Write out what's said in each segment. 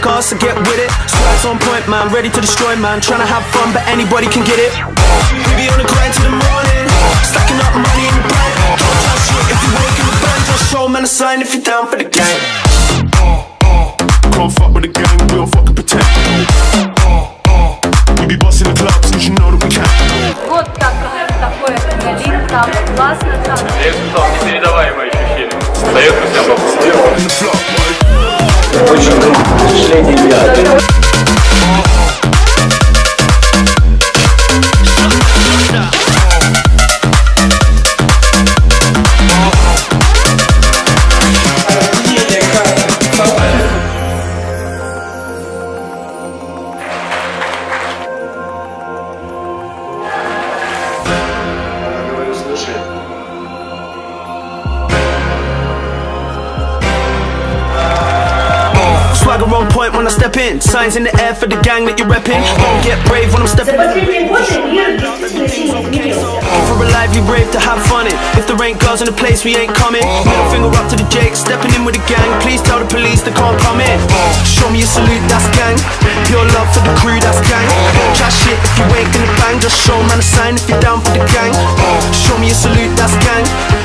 cars, so get with it. Swag's on point, man, ready to destroy, man. Trying to have fun, but anybody can get it. We be on the grind till the morning, stacking up money in the bank. Don't try shit if you wake in the bank. Just show man a sign if you're down for the gang. Can't fuck with the gang, we don't fucking pretend. We be busting the clubs, cause you know that we can. Вот так, такое адреналин, там классно, там Я испытал непередаваемое ощущение. Советую Дает хотя бы Очень впечатление я. Swagger on point when I step in. Signs in the air for the gang that you're repping. Don't get brave when I'm stepping in. For a life, you brave to have fun in. If there ain't girls in the place, we ain't coming. Middle finger up to the Jake, stepping in with the gang. Please tell the police they can't come in. Show me a salute, that's gang. Pure love for the crew, that's gang. Chat shit if you ain't gonna bang. Just show man a sign if you're down for the gang. Show me a salute, that's gang.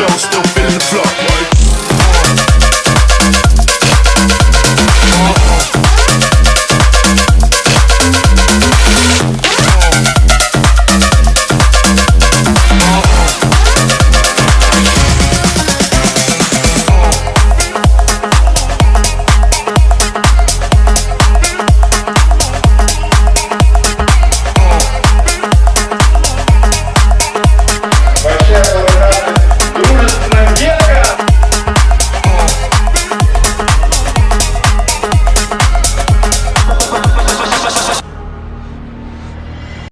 show still